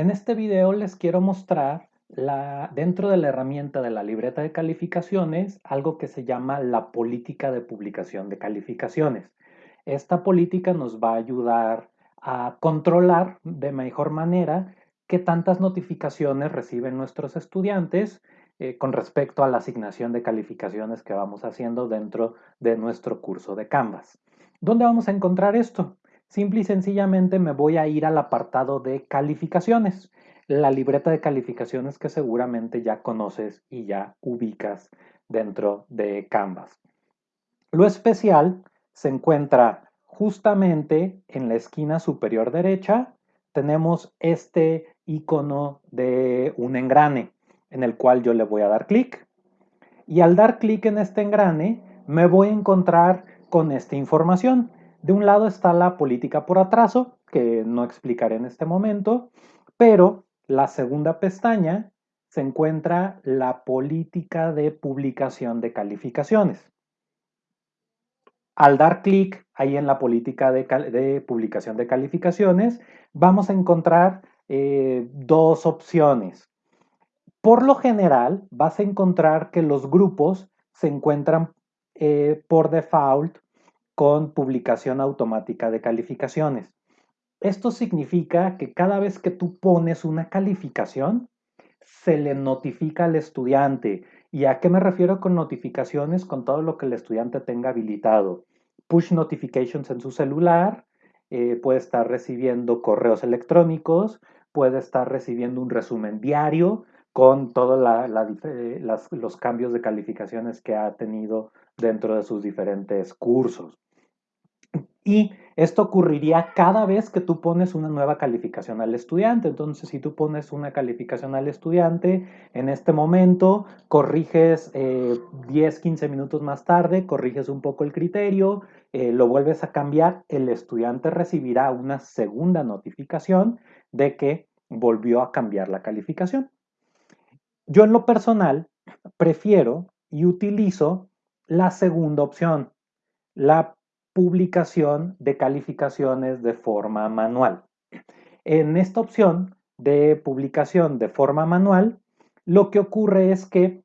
En este video les quiero mostrar dentro de la herramienta de la libreta de calificaciones algo que se llama la política de publicación de calificaciones. Esta política nos va a ayudar a controlar de mejor manera qué tantas notificaciones reciben nuestros estudiantes eh, con respecto a la asignación de calificaciones que vamos haciendo dentro de nuestro curso de Canvas. ¿Dónde vamos a encontrar esto? Simple y sencillamente me voy a ir al apartado de calificaciones, la libreta de calificaciones que seguramente ya conoces y ya ubicas dentro de Canvas. Lo especial se encuentra justamente en la esquina superior derecha. Tenemos este icono de un engrane en el cual yo le voy a dar clic. Y al dar clic en este engrane, me voy a encontrar con esta información. De un lado está la política por atraso, que no explicaré en este momento, pero la segunda pestaña se encuentra la política de publicación de calificaciones. Al dar clic ahí en la política de, publicación de calificaciones, vamos a encontrar eh, dos opciones. Por lo general, vas a encontrar que los grupos se encuentran eh, por default con publicación automática de calificaciones. Esto significa que cada vez que tú pones una calificación, se le notifica al estudiante. ¿Y a qué me refiero con notificaciones? Con todo lo que el estudiante tenga habilitado. Push notifications en su celular, eh, puede estar recibiendo correos electrónicos, puede estar recibiendo un resumen diario, con todos eh, los cambios de calificaciones que ha tenido dentro de sus diferentes cursos. Y esto ocurriría cada vez que tú pones una nueva calificación al estudiante. Entonces, si tú pones una calificación al estudiante, en este momento corriges 10, eh, 15 minutos más tarde, corriges un poco el criterio, eh, lo vuelves a cambiar, el estudiante recibirá una segunda notificación de que volvió a cambiar la calificación. Yo en lo personal prefiero y utilizo la segunda opción, la publicación de calificaciones de forma manual. En esta opción de publicación de forma manual, lo que ocurre es que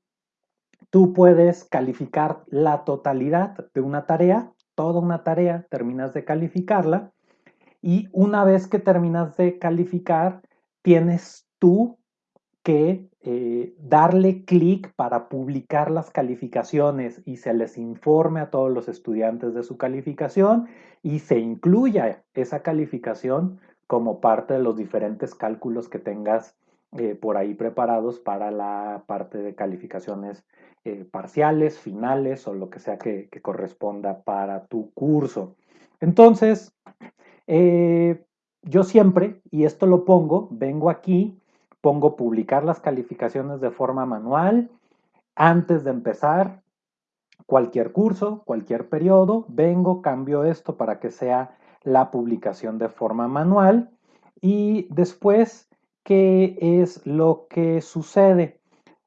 tú puedes calificar la totalidad de una tarea, toda una tarea, terminas de calificarla y una vez que terminas de calificar, tienes tú que eh, darle clic para publicar las calificaciones y se les informe a todos los estudiantes de su calificación y se incluya esa calificación como parte de los diferentes cálculos que tengas eh, por ahí preparados para la parte de calificaciones eh, parciales, finales o lo que sea que, que corresponda para tu curso. Entonces, yo siempre, y esto lo pongo, vengo aquí pongo publicar las calificaciones de forma manual antes de empezar cualquier curso, cualquier periodo, vengo, cambio esto para que sea la publicación de forma manual y después, ¿qué es lo que sucede?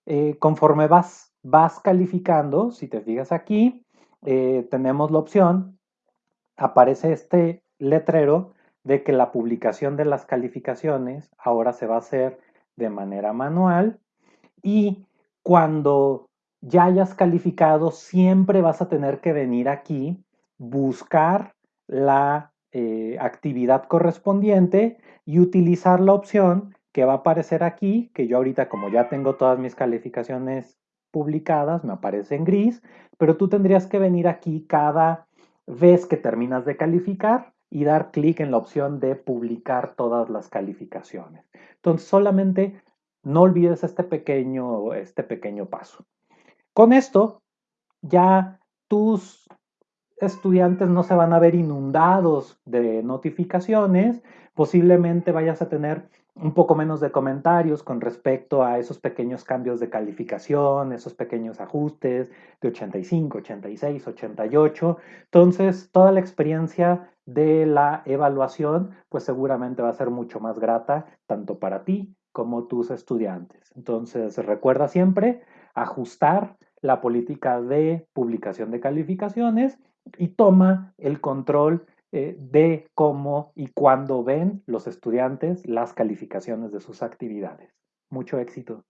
Eh, conforme vas, vas calificando, si te fijas aquí, eh, tenemos la opción, aparece este letrero de que la publicación de las calificaciones ahora se va a hacer de manera manual y cuando ya hayas calificado siempre vas a tener que venir aquí, buscar la eh, actividad correspondiente y utilizar la opción que va a aparecer aquí, que yo ahorita como ya tengo todas mis calificaciones publicadas, me aparece en gris, pero tú tendrías que venir aquí cada vez que terminas de calificar y dar clic en la opción de publicar todas las calificaciones. Entonces, solamente no olvides este pequeño, este pequeño paso. Con esto, ya tus estudiantes no se van a ver inundados de notificaciones, posiblemente vayas a tener un poco menos de comentarios con respecto a esos pequeños cambios de calificación, esos pequeños ajustes de 85, 86, 88. Entonces, toda la experiencia de la evaluación, pues seguramente va a ser mucho más grata, tanto para ti como tus estudiantes. Entonces, recuerda siempre ajustar la política de publicación de calificaciones y toma el control eh, de cómo y cuándo ven los estudiantes las calificaciones de sus actividades. Mucho éxito.